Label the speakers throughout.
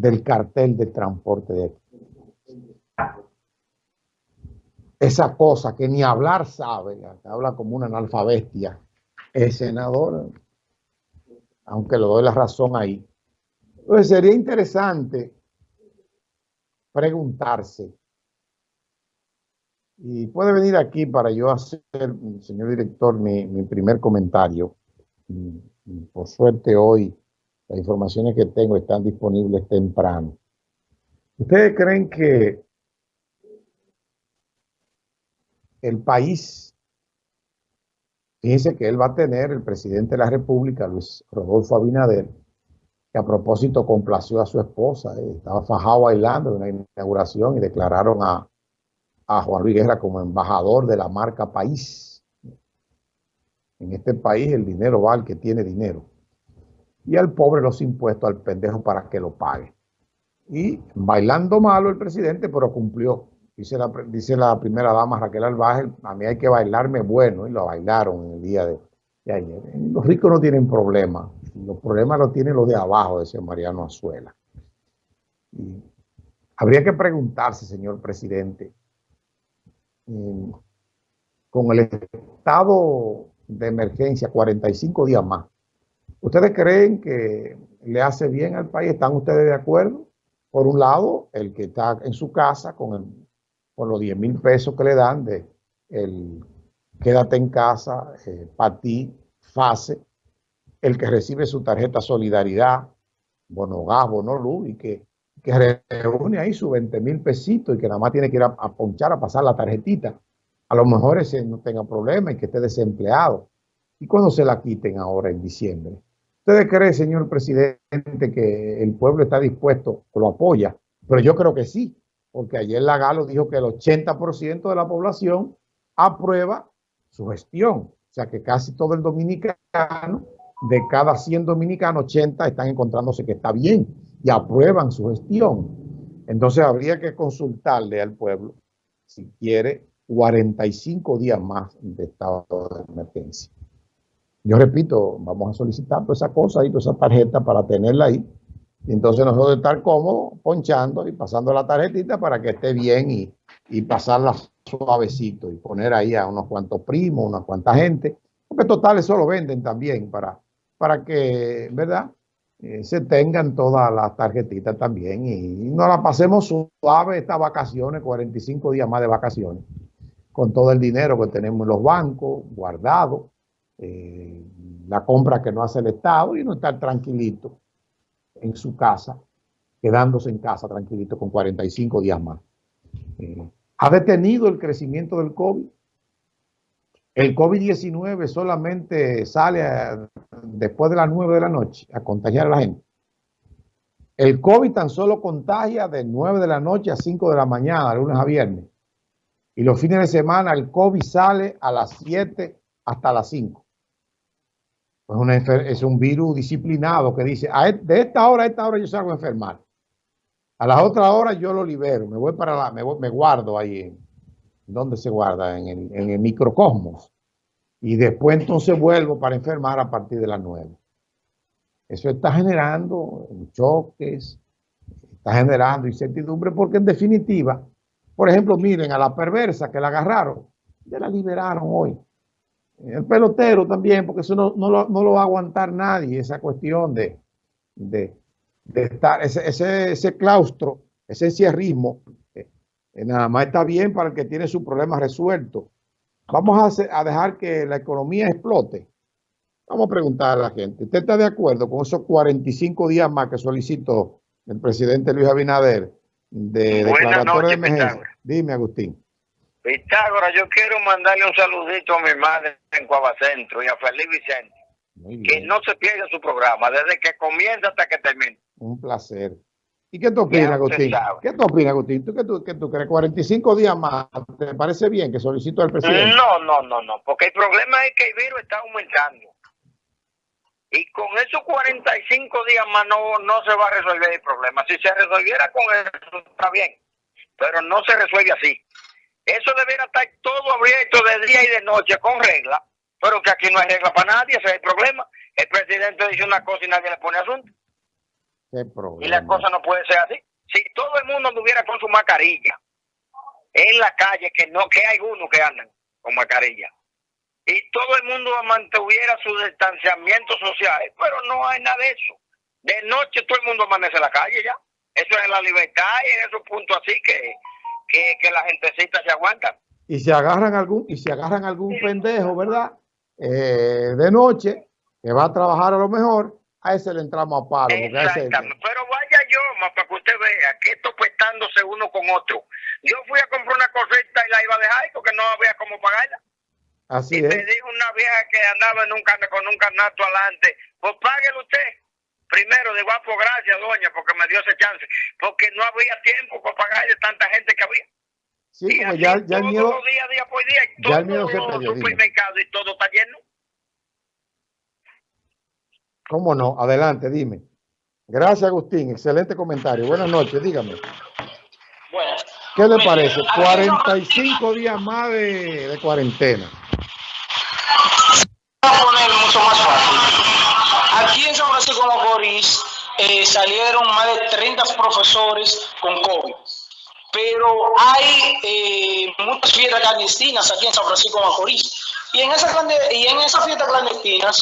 Speaker 1: del cartel de transporte de esa cosa que ni hablar sabe, habla como una analfabestia, el senador, aunque le doy la razón ahí. Entonces sería interesante preguntarse, y puede venir aquí para yo hacer, señor director, mi, mi primer comentario. Por suerte hoy las informaciones que tengo están disponibles temprano. ¿Ustedes creen que el país, fíjense que él va a tener, el presidente de la República, Luis Rodolfo Abinader, que a propósito complació a su esposa, eh, estaba fajado bailando en la inauguración y declararon a, a Juan Luis Guerra como embajador de la marca País. En este país el dinero va al que tiene dinero. Y al pobre los impuestos al pendejo para que lo pague. Y bailando malo el presidente, pero cumplió. Dice la, dice la primera dama Raquel Albaje, a mí hay que bailarme bueno, y lo bailaron en el día de, ayer. Los ricos no tienen problemas, los problemas los tienen los de abajo, decía Mariano Azuela. Y habría que preguntarse, señor presidente, con el estado de emergencia, 45 días más, ¿ustedes creen que le hace bien al país? ¿Están ustedes de acuerdo? Por un lado, el que está en su casa con el por los 10 mil pesos que le dan de el quédate en casa, eh, para ti, FASE, el que recibe su tarjeta Solidaridad, bono gas, bono luz, y que, que reúne ahí sus 20 mil pesitos y que nada más tiene que ir a, ponchar, a pasar la tarjetita. A lo mejor ese no tenga problema y que esté desempleado. ¿Y cuando se la quiten ahora en diciembre? ¿Ustedes creen, señor presidente, que el pueblo está dispuesto, lo apoya? Pero yo creo que sí, porque ayer la Galo dijo que el 80% de la población aprueba su gestión. O sea que casi todo el dominicano, de cada 100 dominicanos, 80 están encontrándose que está bien y aprueban su gestión. Entonces habría que consultarle al pueblo si quiere 45 días más de estado de emergencia. Yo repito, vamos a solicitar toda esa cosa y toda esa tarjeta para tenerla ahí y entonces nosotros estar cómodos, ponchando y pasando la tarjetita para que esté bien y, y pasarla suavecito y poner ahí a unos cuantos primos, unas cuantas gente. Porque total eso lo venden también para, para que, ¿verdad? Eh, se tengan todas las tarjetitas también y, nos la pasemos suave estas vacaciones, 45 días más de vacaciones, con todo el dinero que tenemos en los bancos, guardado, eh, la compra que no hace el Estado y no estar tranquilito en su casa, quedándose en casa tranquilito con 45 días más. Eh, ¿Ha detenido el crecimiento del COVID? El COVID-19 solamente sale después de las 9 de la noche a contagiar a la gente. El COVID tan solo contagia de 9 de la noche a 5 de la mañana, de lunes a viernes. Y los fines de semana el COVID sale a las 7 hasta las 5 es un virus disciplinado que dice, de esta hora a esta hora yo salgo a enfermar. A las otras horas yo lo libero, me voy para la, me, guardo ahí. ¿Dónde se guarda? En el microcosmos. Y después entonces vuelvo para enfermar a partir de las nueve. Eso está generando choques, está generando incertidumbre, porque en definitiva, por ejemplo, miren a la perversa que la agarraron, ya la liberaron hoy. El pelotero también, porque eso no, lo, va a aguantar nadie, esa cuestión de, de, estar, ese, ese, ese, claustro, ese encierrismo, eh, eh, nada más está bien para el que tiene su problema resuelto. Vamos a, a dejar que la economía explote. Vamos a preguntar a la gente, ¿usted está de acuerdo con esos 45 días más que solicitó el presidente Luis Abinader de declaratoria de emergencia? Dime, Agustín.
Speaker 2: Pitágoras, yo quiero mandarle un saludito a mi madre en Cuavacentro y a Feliz Vicente. Que no se pierda su programa, desde que comienza hasta que termine.
Speaker 1: Un placer. ¿Y qué tú opinas, Agustín? ¿Qué tú opinas, Agustín? ¿Tú qué, tú, qué tú crees? ¿45 días más? ¿Te parece bien que solicito al presidente?
Speaker 2: No, no, no, no, porque el problema es que el virus está aumentando. Y con esos 45 días más no, no se va a resolver el problema. Si se resolviera con eso, está bien. Pero no se resuelve así. Eso debería estar todo abierto de día y de noche con regla, pero que aquí no hay regla para nadie, ese es el problema. El presidente dice una cosa y nadie le pone asunto. Y la cosa no puede ser así. Si todo el mundo anduviera con su mascarilla en la calle, que no que hay uno que andan con mascarilla, y todo el mundo mantuviera su distanciamiento social, pero no hay nada de eso. De noche todo el mundo amanece en la calle ya. Eso es la libertad y en esos puntos así que, que, que la gentecita se aguanta.
Speaker 1: Y si agarran algún, y si agarran algún pendejo, ¿verdad? Eh, de noche, que va a trabajar a lo mejor, a ese le entramos a palo.
Speaker 2: Exactamente. Pero vaya yo, para que usted vea que esto prestándose uno con otro. Yo fui a comprar una cosita y la iba a dejar porque no había cómo pagarla.
Speaker 1: Así
Speaker 2: y
Speaker 1: es.
Speaker 2: me dijo una vieja que andaba en un con un canasto adelante, pues páguelo usted. Primero, de guapo, gracias, doña, porque me dio ese chance. Porque no había tiempo para pagarle tanta gente que había.
Speaker 1: Sí, como ya, ya el miedo.
Speaker 2: Día, día por día, y
Speaker 1: ya el miedo se
Speaker 2: perdió. supermercados y todo está lleno.
Speaker 1: ¿Cómo no? Adelante, dime. Gracias, Agustín. Excelente comentario. Buenas noches, dígame. ¿Qué le parece? 45 días más de, de cuarentena.
Speaker 3: Voy a poner mucho más fácil. Aquí en San Francisco Macorís eh, salieron más de 30 profesores con COVID. Pero hay eh, muchas fiestas clandestinas aquí en San Francisco Macorís. Y en, esa, y en esas fiestas clandestinas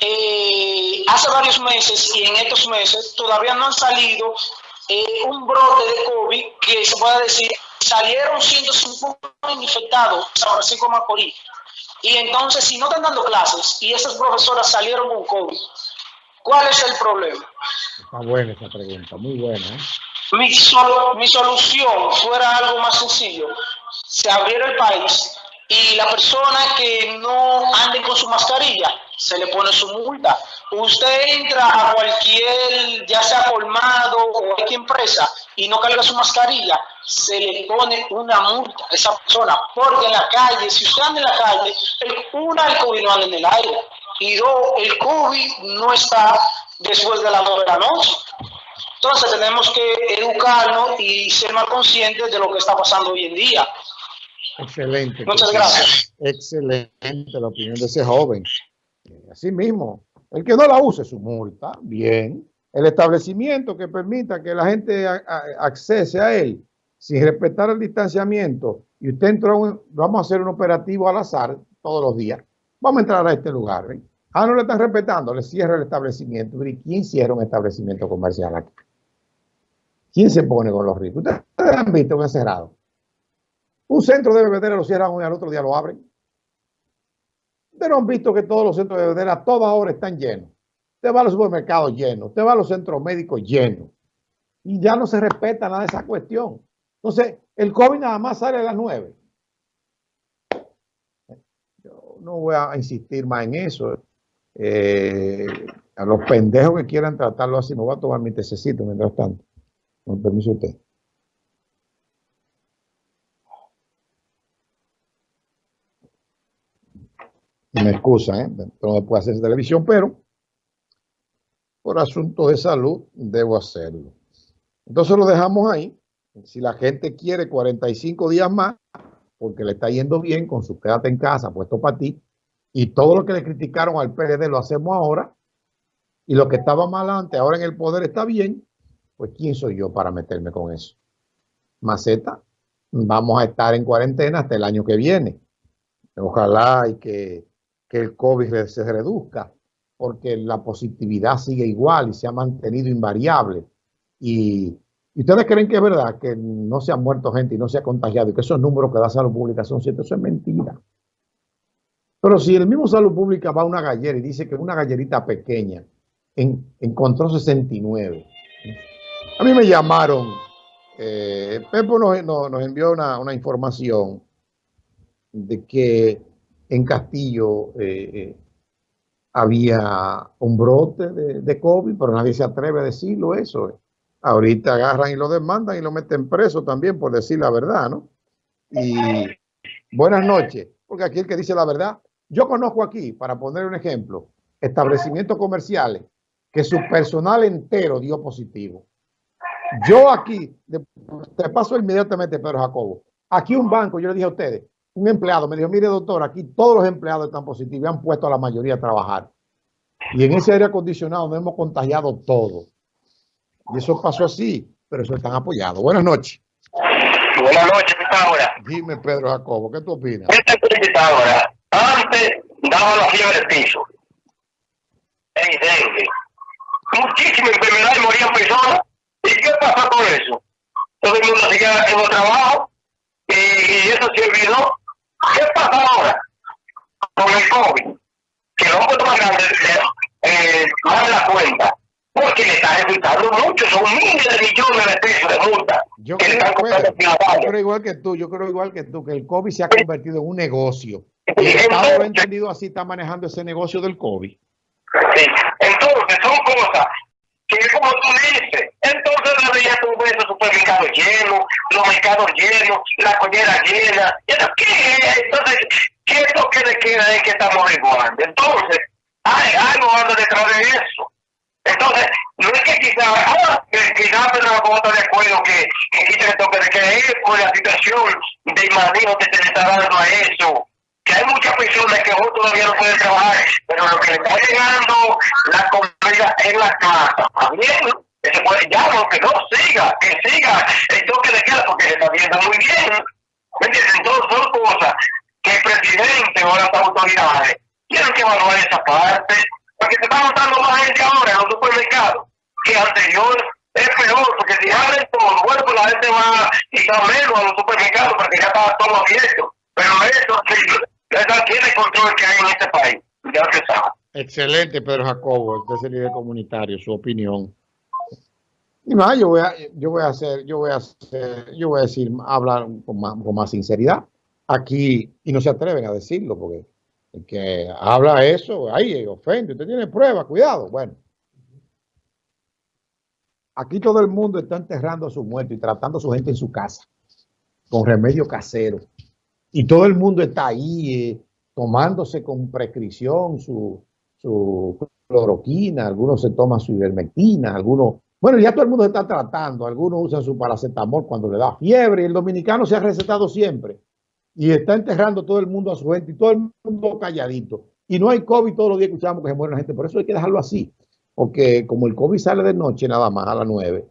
Speaker 3: eh, hace varios meses y en estos meses todavía no han salido eh, un brote de COVID que se pueda decir, salieron 150 infectados en San Francisco Macorís. Y entonces, si no están dando clases y esas profesoras salieron con COVID, ¿cuál es el problema?
Speaker 1: Está buena esa pregunta, muy buena. ¿eh?
Speaker 3: Mi, solo, mi solución fuera algo más sencillo. Se abriera el país y la persona que no ande con su mascarilla se le pone su multa. Usted entra a cualquier, ya sea colmado o cualquier empresa, y no carga su mascarilla, se le pone una multa a esa persona. Porque en la calle, si usted anda en la calle, una, COVID no anda en el aire. Y dos, el COVID no está después de las nueve de la noche. Entonces tenemos que educarnos y ser más conscientes de lo que está pasando hoy en día.
Speaker 1: Excelente.
Speaker 3: Muchas gracias.
Speaker 1: Excelente la opinión de ese joven. Así mismo, el que no la use su multa, bien. El establecimiento que permita que la gente accese a él sin respetar el distanciamiento y usted entró, vamos a hacer un operativo al azar todos los días. Vamos a entrar a este lugar. Ah, no le están respetando, le cierra el establecimiento. ¿Y quién cierra un establecimiento comercial aquí? ¿Quién se pone con los ricos? Ustedes han visto que cerrado. Un centro de bebedera lo cierran hoy al otro día lo abren. Ustedes no han visto que todos los centros de bebedera a todas horas están llenos. Usted va a los supermercados llenos, usted va a los centros médicos llenos. Y ya no se respeta nada de esa cuestión. Entonces, el COVID nada más sale a las 9. Yo no voy a insistir más en eso. Eh, a los pendejos que quieran tratarlo así, me voy a tomar mi tececito mientras tanto. Con permiso usted. me excusan, ¿eh? no puedo hacer televisión, pero por asunto de salud debo hacerlo. Entonces lo dejamos ahí. Si la gente quiere 45 días más, porque le está yendo bien con su quédate en casa, puesto para ti, y todo lo que le criticaron al PLD lo hacemos ahora, y lo que estaba mal antes, ahora en el poder está bien, pues ¿quién soy yo para meterme con eso? Maceta, vamos a estar en cuarentena hasta el año que viene. Ojalá y que que el COVID se reduzca, porque la positividad sigue igual y se ha mantenido invariable. Y, ustedes creen que es verdad que no se ha muerto gente y no se ha contagiado y que esos números que da Salud Pública son ciertos, eso es mentira. Pero si el mismo Salud Pública va a una gallera y dice que una gallerita pequeña en, encontró 69, a mí me llamaron, eh, Pepo nos, envió una, información de que en Castillo eh, eh, había un brote de, COVID, pero nadie se atreve a decirlo eso. Ahorita agarran y lo demandan y lo meten preso también por decir la verdad, ¿no? Y buenas noches, porque aquí el que dice la verdad, yo conozco aquí, para poner un ejemplo, establecimientos comerciales que su personal entero dio positivo. Yo aquí, te paso inmediatamente, Pedro Jacobo, aquí un banco, yo le dije a ustedes, un empleado me dijo, mire doctor, aquí todos los empleados están positivos y han puesto a la mayoría a trabajar. Y en ese aire acondicionado nos hemos contagiado todo. Y eso pasó así, pero eso están apoyados. Buenas noches.
Speaker 4: Buenas noches.
Speaker 1: Dime, Pedro Jacobo, ¿qué tú opinas?
Speaker 4: Este ahora, daba la fiebre de piso, en dengue, muchísimas enfermedades morían personas. ¿Y qué pasó con eso? Todo el mundo seguía en el trabajo y, eso se olvidó. ¿Qué pasa ahora con el COVID? Que los puesto más grande eh, más la cuenta porque le está resultando mucho, son miles de millones de pesos de multa.
Speaker 1: Yo creo, yo creo igual que tú, yo creo igual que tú, que el COVID se ha convertido en un negocio. El Estado entendido así, está manejando ese negocio del COVID.
Speaker 4: Sí, entonces son cosas que como tú dices, entonces la veías tú ves los supermercados llenos, los mercados llenos, la collera llena, ¿qué Entonces, ¿qué es lo que le queda es que estamos igualando? Entonces, hay algo anda detrás de eso. Entonces, no es que quizás, ah, quizás pero no de acuerdo que, que quiten el toque de que es por la situación de manejo que se le está dando a eso. Hay muchas personas que hoy todavía no pueden trabajar, pero lo que le está llegando la comida en la casa, también se puede, ya no, que no siga, que siga el toque de queda porque se está viendo muy bien. Entonces son cosas que el presidente o las autoridades tienen que evaluar esa parte porque se está notando más gente ahora en los supermercados que anterior. Es peor, porque si abren todo, bueno, pues la gente va y está menos a los supermercados porque ya está todo abierto. Pero eso sí, este.
Speaker 1: Excelente, Pedro Jacobo, usted es el líder comunitario, su opinión. Y más, yo voy a, yo voy a hacer, yo voy a hacer, yo voy a decir, hablar con más, con más sinceridad aquí, y no se atreven a decirlo, porque que habla eso, ahí ofende, usted tiene pruebas, cuidado. Bueno, aquí todo el mundo está enterrando a su muerto y tratando a su gente en su casa con remedio casero. Y todo el mundo está ahí eh, tomándose con prescripción su, su cloroquina, algunos se toman su ivermectina, algunos... Bueno, ya todo el mundo está tratando, algunos usan su paracetamol cuando le da fiebre el dominicano se ha recetado siempre y está enterrando todo el mundo a su gente y todo el mundo calladito. Y no hay COVID, todos los días escuchamos que se muere la gente. Por eso hay que dejarlo así. Porque como el COVID sale de noche nada más a las 9,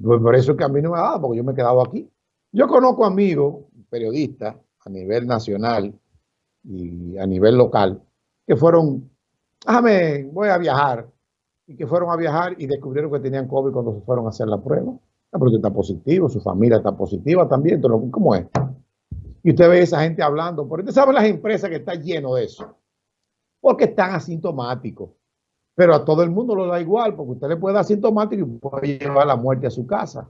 Speaker 1: pues por eso es que a mí no me ha dado, porque yo me he quedado aquí. Yo conozco amigos, periodistas, a nivel nacional y a nivel local, que fueron, déjame, voy a viajar, y que fueron a viajar y descubrieron que tenían COVID cuando se fueron a hacer la prueba. La prueba está positivo, su familia está positiva también, ¿cómo es? Y usted ve a esa gente hablando. Porque usted sabe las empresas que están lleno de eso. Porque están asintomáticos. Pero a todo el mundo lo da igual, porque usted le puede dar asintomático y puede llevar la muerte a su casa.